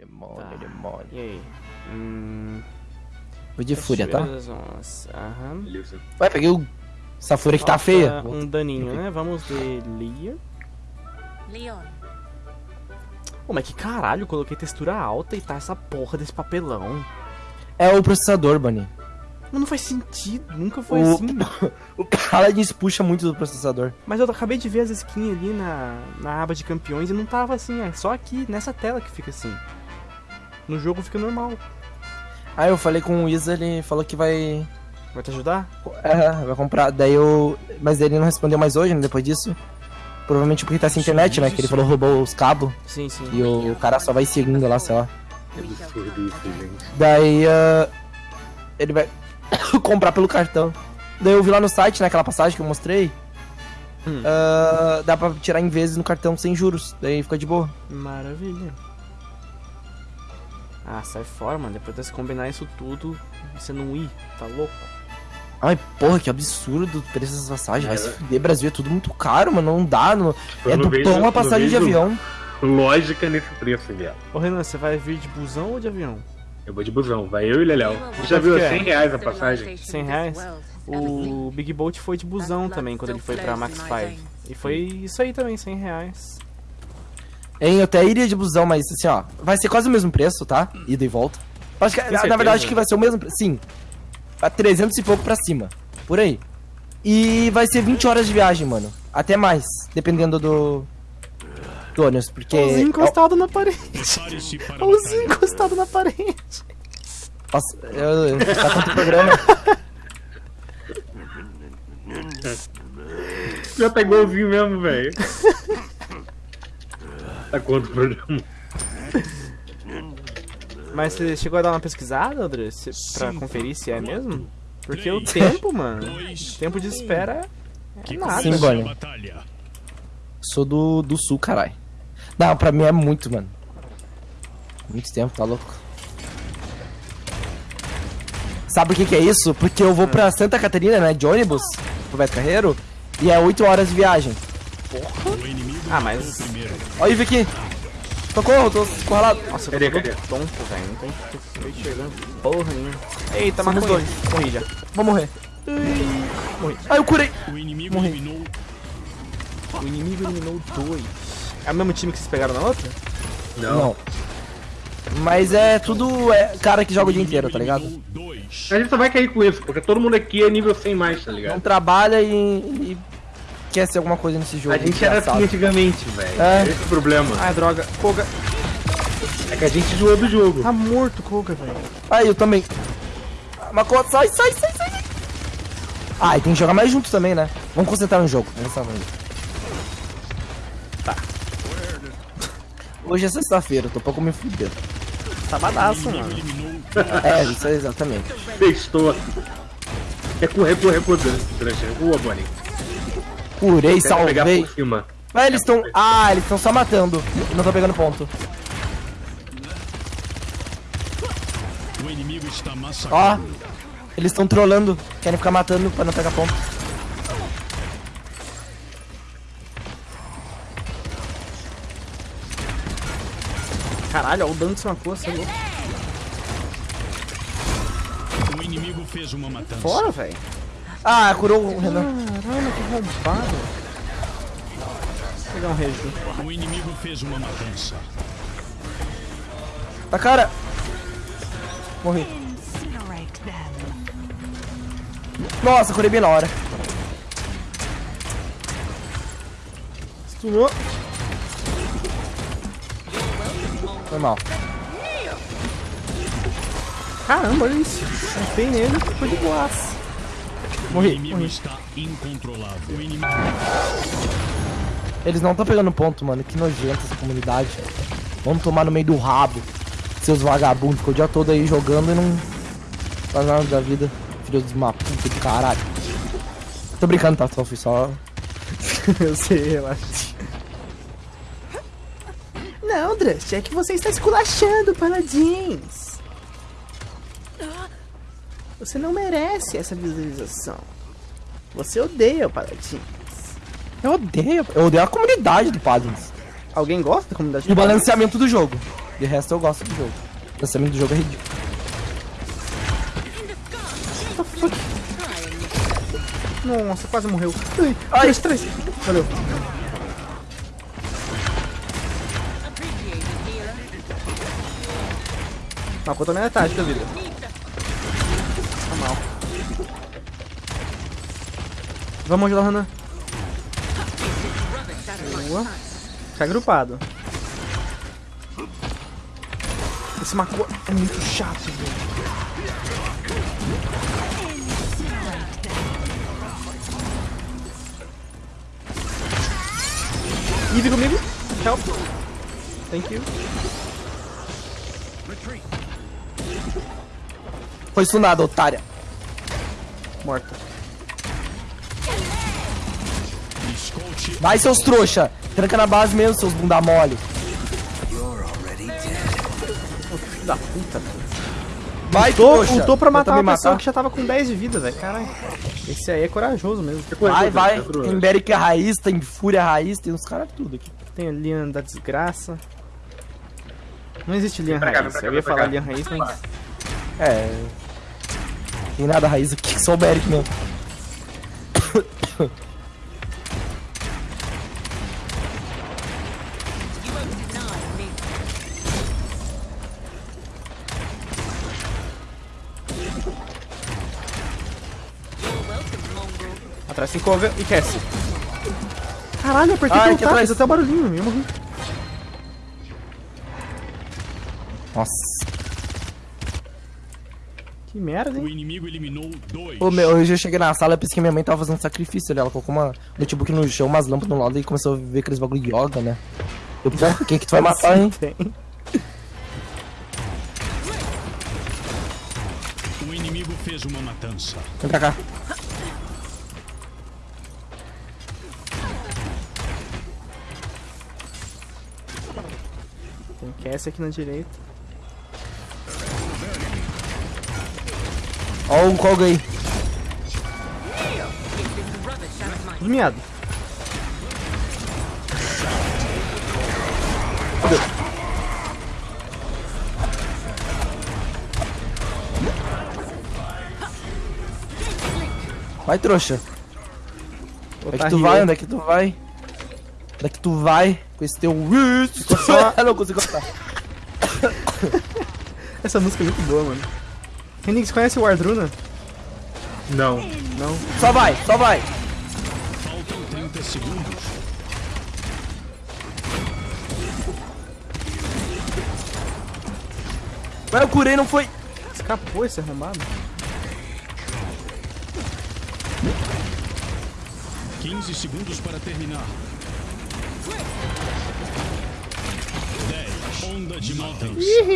demônio, Tá. demônio. E aí? Hum. Vou de fúria, tá? Aham. Beleza. Vai, peguei o... essa fúria que tá feia. Um daninho, né? Vamos de Lear. Leon. Pô, mas que caralho, coloquei textura alta e tá essa porra desse papelão. É o processador, Bunny. Mas não faz sentido, nunca foi O- assim. O Paladins puxa muito do processador. Mas eu acabei de ver as skins ali na, na aba de campeões e não tava assim, é só aqui, nessa tela que fica assim. No jogo fica normal. Aí eu falei com o Isa, ele falou que vai... Vai te ajudar? É, vai comprar. Daí eu... Mas ele não respondeu mais hoje, né, depois disso. Provavelmente porque tá sem internet, né, que ele falou roubou os cabos. Sim, sim. E o cara só vai seguindo lá, sei lá. Absurdo isso, gente. Daí ah, ele vai comprar pelo cartão. Daí eu vi lá no site, naquela passagem que eu mostrei. Hum. ah, dá pra tirar em vezes no cartão sem juros. Daí fica de boa. Maravilha. Ah, sai fora, mano. Depois de você combinar isso tudo, você não ir, tá louco? Ai, porra, que absurdo o preço dessas passagens. Vai É. se fuder, Brasil é tudo muito caro, mano. Não dá. Não... Eu É do vejo- pão a não passagem de avião. Lógica nesse preço, viado. Ô Renan, você vai vir de busão ou de avião? Eu vou de busão, vai eu e o Leléo. Já viu é? 100 reais a passagem? 100 reais? O Big Bolt foi de busão também quando ele foi pra Max 5. E foi isso aí também, 100 reais. Hein, eu até iria de busão, mas assim, ó. Vai ser quase o mesmo preço, tá? Ida e volta. Acho que, na, na verdade, acho que vai ser o mesmo preço. Sim. A 300 e pouco pra cima. Por aí. E vai ser 20 horas de viagem, mano. Até mais. Dependendo do. Do ônibus. Porque. Encostado na parede. Prepare-se para a Olzinho batalha. encostado na parede. Nossa, eu, tá tanto programa. Já tá igualzinho mesmo, velho. tá quanto o programa? Mas você chegou a dar uma pesquisada, André? Se- Pra Cinco, conferir se é mesmo? Porque o tempo, mano. dois, O tempo de espera Que é nada. Sim, Bonnie. Sou do, do sul, caralho. Não, pra mim é muito, mano. Muito tempo, tá louco. Sabe o que que é isso? Porque eu vou pra Santa Catarina, né, de ônibus, pro Beto Carreiro, e é 8 horas de viagem. Inimigo Ah, mas- matou o aqui. Socorro, tô escorrelado. Nossa, eu Cadê, cadê? tonto, velho. Não tô enxergando porra nenhuma. Eita, maconha. dois. Morri já. Vou morrer. Morri. Ai, eu curei. O inimigo Morri. eliminou O inimigo eliminou dois. É o mesmo time que vocês pegaram na outra? Não. Mas é tudo é, cara que joga o dia inteiro, tá ligado? A gente só vai cair com isso, porque todo mundo aqui é nível 100 mais, tá Não ligado? trabalha e, e quer ser alguma coisa nesse jogo. A gente era engraçado. assim antigamente, velho. É. Esse é o problema. Ai, droga. Koga. É que a gente zoou do jogo. Tá morto, Koga, velho. Aí, eu também. Makoto, sai, sai, sai, sai. Ah, e tem que jogar mais junto também, né? Vamos concentrar no jogo. Vamos concentrar no jogo. Tá. Hoje é sexta-feira, eu tô pouco me fudendo. Sabadaço, mano. É, isso é exatamente. Sextou. É correr, correr, correr. Rua, Bonnie. Curei, salvei. Mas eles estão. Ah, eles estão só matando. Não tô pegando ponto. O inimigo está Ó. Eles estão trolando. Querem ficar matando pra não pegar ponto. Caralho, olha o dano que você matou, você é louco. O inimigo fez uma matança. Fora, velho. Ah, curou o Renan. Caralho, que roubado. Vou pegar um reju. O inimigo fez uma matança. Tá cara. Morri. Nossa, curei bem na hora. Stunou. Foi mal. Caramba, olha isso. Acertei nele, foi de boas. O Morri. inimigo está incontrolável. O inimigo Eles não estão pegando ponto, mano. Que nojento essa comunidade. Vamos tomar no meio do rabo. Seus vagabundos. Ficou o dia todo aí jogando e não faz nada da vida. Filho de uma puta de caralho. Tô brincando, tá? Só fui só. Eu sei, relaxa. Não, Drust, é que você está esculachando, Paladins. Você não merece essa visualização. Você odeia o Paladins. Eu odeio. Eu odeio a comunidade do Paladins. Alguém gosta da comunidade E o balanceamento do jogo. De resto eu gosto do jogo. O lançamento do jogo é ridículo. Nossa, quase morreu. Ai, Ai. três, três. Valeu. Contou na metade da vida. Vamos ajudar o Hanan. Boa. Fica agrupado. Esse Makua é muito chato, velho. Eve comigo. Help. Thank you. Foi sunada, otária. Morta. Vai, seus trouxa. Tranca na base mesmo, seus bunda mole. Filho da puta. Vai, Ultou, trouxa. ultou pra matar uma pessoa matar. que já tava com 10 de vida, velho. Caralho. Esse aí é corajoso mesmo. Vai, vai. Tem Beric raiz, tem Fúria raiz, tem uns caras tudo aqui. Tem o Lian da desgraça. Não existe Lian cá, raiz. cá, Eu ia falar cá. Lian raiz, mas. É. Tem nada raiz aqui, só o Beric mesmo. Atrás tem cover e Cassie. Caralho, apertei Ai, tap, atrás. até o barulhinho, eu morri. Nossa. Que merda, o hein? inimigo eliminou dois. Ô, meu, hoje eu cheguei na sala e pensei que minha mãe tava fazendo sacrifício ali. Ela colocou uma notebook no chão, umas lâmpadas no lado e começou a ver aqueles bagulho de yoga, né? Eu, porra, quem que tu vai matar, hein? Tem. O inimigo fez uma matança. Vem pra cá. Tem Cassie aqui na direita. Ó um Koga aí. Miado. Vai, trouxa. Ô, Onde é que tu vai? Onde é que tu vai? Onde é que tu vai com esse teu... só- Eu não consigo cantar. Essa música é muito boa, mano. Renix, conhece o Wardruna? Não. Não. Só vai, só vai. Faltam 30 segundos. Mas eu curei, não foi... Escapou esse arrombado. 15 segundos para terminar. 10. Onda de matança.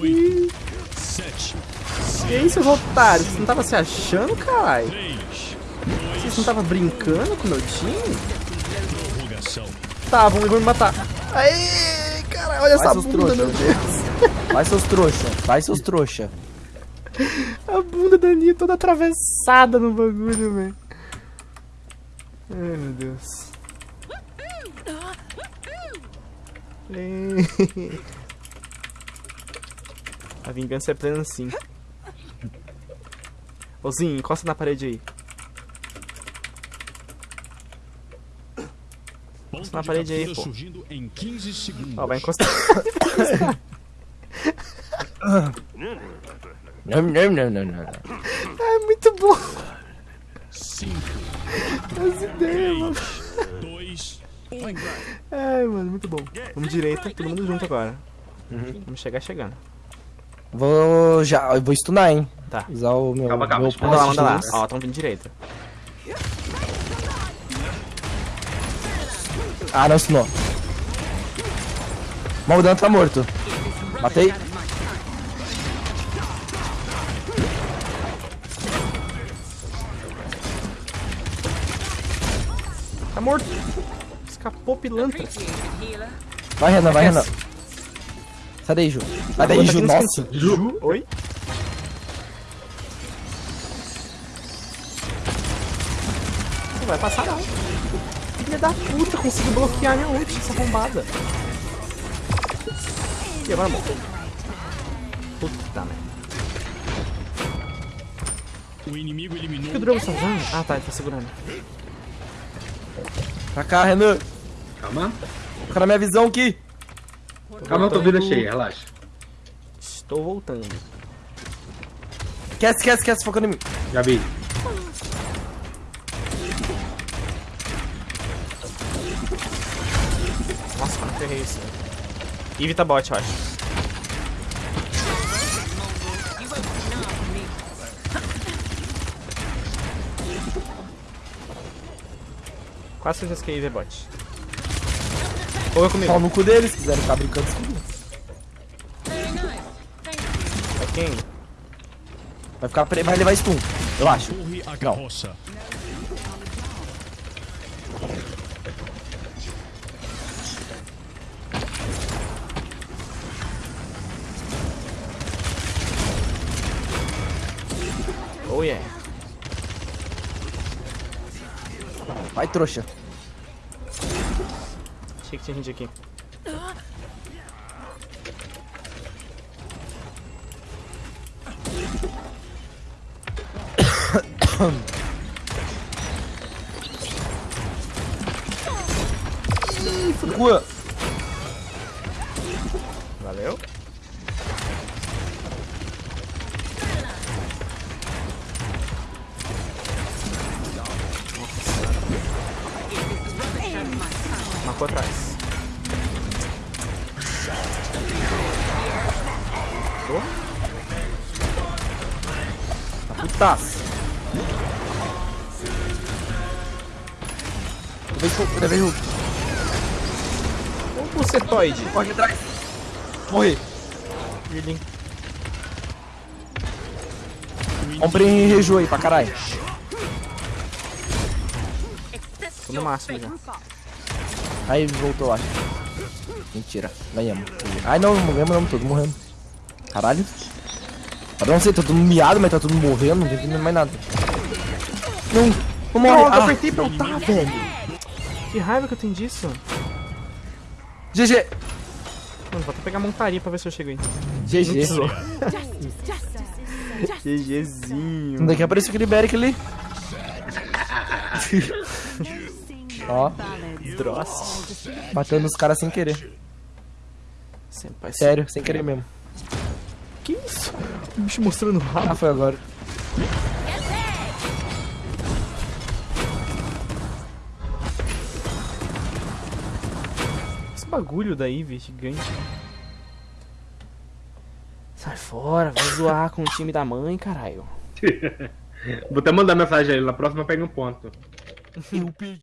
8. 7. E aí, seus otários? Você não tava se achando, caralho? 3. Vocês não tava brincando com o meu time? Tá, vamos me matar. Aê, cara, olha Vai, essa bunda, trouxa. meu Deus. Vai, seus trouxa. Vai, seus trouxa. A bunda da Nia toda atravessada no bagulho, velho. Ai, meu Deus. A vingança é plena sim. Ô Zinho, encosta na parede aí. Ponto na de parede aí, pô. surgindo em 15 segundos. Ó, vai encostar. Não, não, não, não, não. É muito bom. 5. As ideias, mano. 2. 1. Ai, mano, muito bom. Vamos direita, todo mundo junto agora. Vamos chegar chegando. Vou já... Vou stunar, hein? Tá. Usar o meu... Calma, calma. meu Manda lá, manda lá. Ó, tão vindo direita. Ah, não stunou. Maldano tá morto. Matei. Tá morto. Escapou pilantra. Vai, Renan, vai, Renan. Sai daí, Ju. Sai daí, Ju. Nossa. Ju? Oi? Não vai passar não. Filha da puta, consegui bloquear minha ult, essa arrombada. E agora morre. Puta merda. O inimigo Por que eliminou o Drogo tá usando? Ah tá, ele tá segurando. Pra cá, Renan. Calma. Fica na minha visão aqui. Calma, eu tô vida cheia, relaxa. Estou voltando. Esquece, esquece, esquece, focando em mim. Já vi. Nossa, como ferrei isso. Eve tá bot, eu acho. Quase certeza que Eve é bot. Ou eu comigo. Pau no cu deles, se quiserem ficar brincando comigo. É quem? Vai ficar pre... vai levar stun, eu acho. carroça. Oh yeah. Vai, trouxa. Achei que tinha gente Marcou atrás. Putaço. Levei Hulk, levei Hulk. Um bucetoide. Corre atrás. Morri. Healing. Comprei reju aí pra caralho. Tô no máximo já. Aí voltou, acho. Mentira, ganhamos. Ai não, morremos não, todos morrendo. Caralho. Eu não sei, tá todo mundo miado, mas tá todo morrendo, não tem mais nada. Não, não morre. Não, eu ah, apertei pra ultar, velho. Que raiva que eu tenho disso. GG. Mano, vou até pegar a montaria pra ver se eu chego aí. Não GG. GGzinho. Daqui apareceu aquele Beric ali. Ó, Dross. matando os caras sem querer. Senpai, Sério, sem querer mesmo. Que isso? O bicho mostrando o rabo. Ah, foi agora. Esse bagulho da Eve gigante. Sai fora, vai zoar com o time da mãe, caralho. Vou até mandar mensagem a ele. Na próxima pega um ponto. Eu perdi.